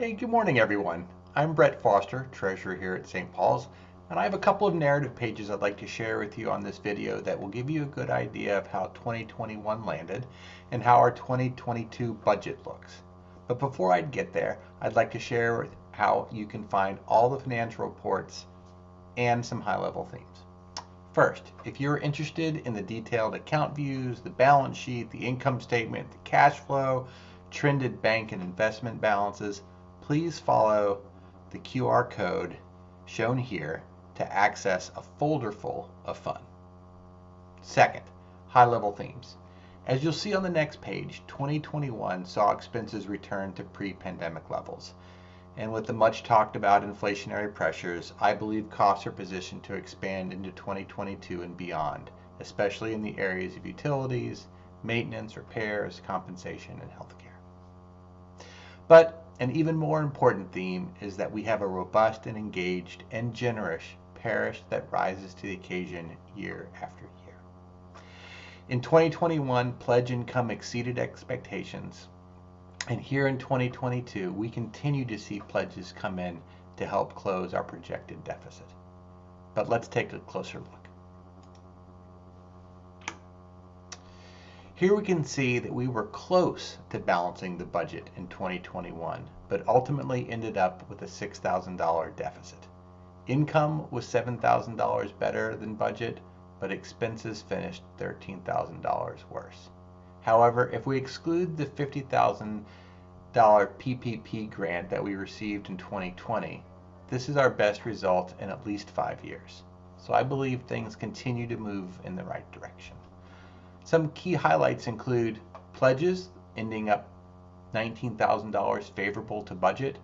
Hey, good morning, everyone. I'm Brett Foster, treasurer here at St. Paul's, and I have a couple of narrative pages I'd like to share with you on this video that will give you a good idea of how 2021 landed and how our 2022 budget looks. But before I get there, I'd like to share how you can find all the financial reports and some high-level themes. First, if you're interested in the detailed account views, the balance sheet, the income statement, the cash flow, trended bank and investment balances, please follow the QR code shown here to access a folder full of fun. Second, high-level themes. As you'll see on the next page, 2021 saw expenses return to pre-pandemic levels. And with the much talked about inflationary pressures, I believe costs are positioned to expand into 2022 and beyond, especially in the areas of utilities, maintenance, repairs, compensation, and healthcare. But an even more important theme is that we have a robust and engaged and generous parish that rises to the occasion year after year. In 2021, pledge income exceeded expectations. And here in 2022, we continue to see pledges come in to help close our projected deficit. But let's take a closer look. Here we can see that we were close to balancing the budget in 2021, but ultimately ended up with a $6,000 deficit. Income was $7,000 better than budget, but expenses finished $13,000 worse. However, if we exclude the $50,000 PPP grant that we received in 2020, this is our best result in at least five years. So I believe things continue to move in the right direction. Some key highlights include pledges ending up $19,000 favorable to budget,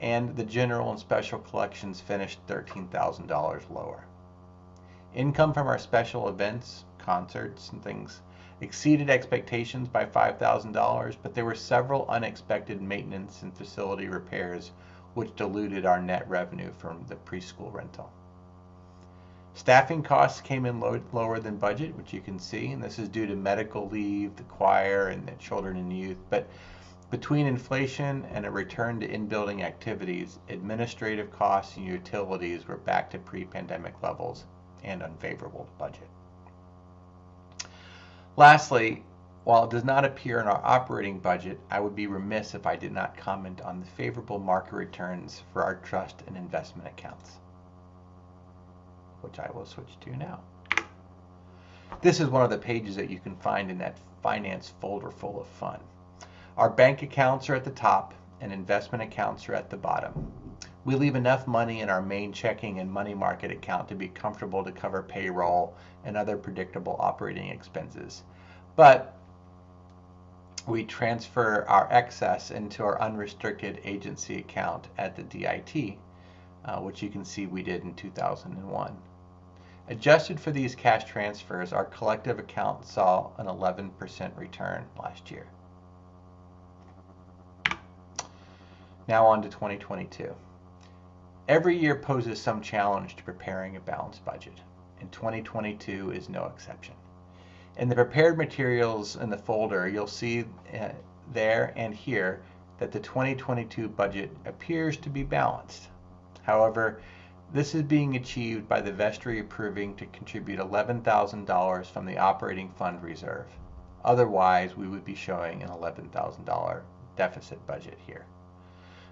and the general and special collections finished $13,000 lower. Income from our special events, concerts, and things exceeded expectations by $5,000, but there were several unexpected maintenance and facility repairs which diluted our net revenue from the preschool rental. Staffing costs came in low, lower than budget, which you can see, and this is due to medical leave, the choir, and the children and youth. But between inflation and a return to in-building activities, administrative costs and utilities were back to pre-pandemic levels and unfavorable to budget. Lastly, while it does not appear in our operating budget, I would be remiss if I did not comment on the favorable market returns for our trust and investment accounts which I will switch to now. This is one of the pages that you can find in that finance folder full of fun. Our bank accounts are at the top and investment accounts are at the bottom. We leave enough money in our main checking and money market account to be comfortable to cover payroll and other predictable operating expenses. But we transfer our excess into our unrestricted agency account at the DIT, uh, which you can see we did in 2001. Adjusted for these cash transfers, our collective account saw an 11% return last year. Now on to 2022. Every year poses some challenge to preparing a balanced budget, and 2022 is no exception. In the prepared materials in the folder, you'll see uh, there and here that the 2022 budget appears to be balanced. However, this is being achieved by the vestry approving to contribute $11,000 from the operating fund reserve. Otherwise, we would be showing an $11,000 deficit budget here.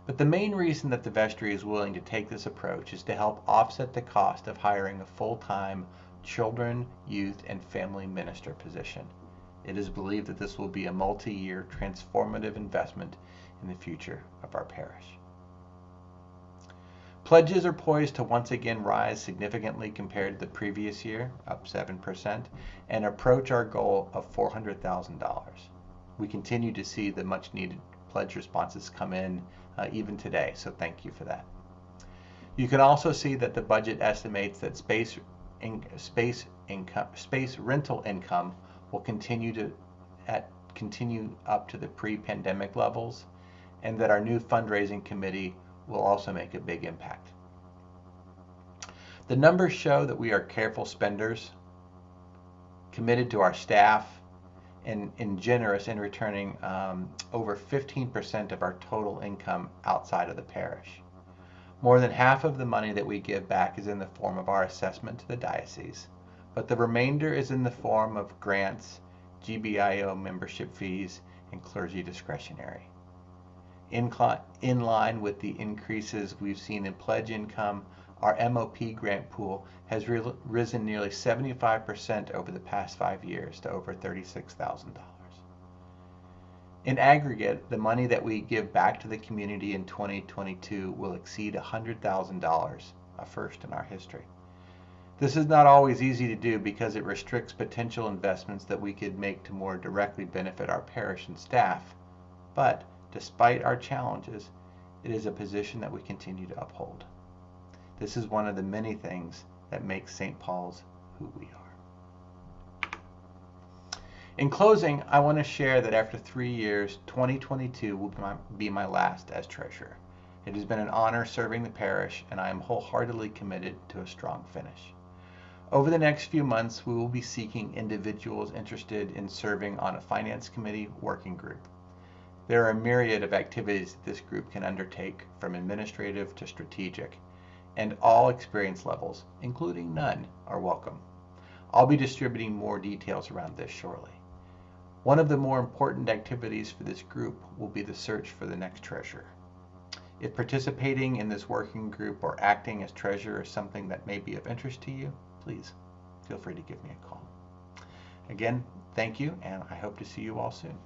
But the main reason that the vestry is willing to take this approach is to help offset the cost of hiring a full-time children, youth, and family minister position. It is believed that this will be a multi-year transformative investment in the future of our parish. Pledges are poised to once again rise significantly compared to the previous year, up 7%, and approach our goal of $400,000. We continue to see the much needed pledge responses come in uh, even today, so thank you for that. You can also see that the budget estimates that space, in, space, income, space rental income will continue to at, continue up to the pre-pandemic levels, and that our new fundraising committee will also make a big impact. The numbers show that we are careful spenders, committed to our staff, and, and generous in returning um, over 15% of our total income outside of the parish. More than half of the money that we give back is in the form of our assessment to the diocese, but the remainder is in the form of grants, GBIO membership fees, and clergy discretionary. In, in line with the increases we've seen in pledge income, our MOP grant pool has risen nearly 75% over the past five years to over $36,000. In aggregate, the money that we give back to the community in 2022 will exceed $100,000, a first in our history. This is not always easy to do because it restricts potential investments that we could make to more directly benefit our parish and staff, but despite our challenges, it is a position that we continue to uphold. This is one of the many things that makes St. Paul's who we are. In closing, I want to share that after three years, 2022 will be my, last as treasurer. It has been an honor serving the parish, and I am wholeheartedly committed to a strong finish. Over the next few months, we will be seeking individuals interested in serving on a finance committee working group. There are a myriad of activities that this group can undertake, from administrative to strategic, and all experience levels, including none, are welcome. I'll be distributing more details around this shortly. One of the more important activities for this group will be the search for the next treasurer. If participating in this working group or acting as treasurer is something that may be of interest to you, please feel free to give me a call. Again, thank you, and I hope to see you all soon.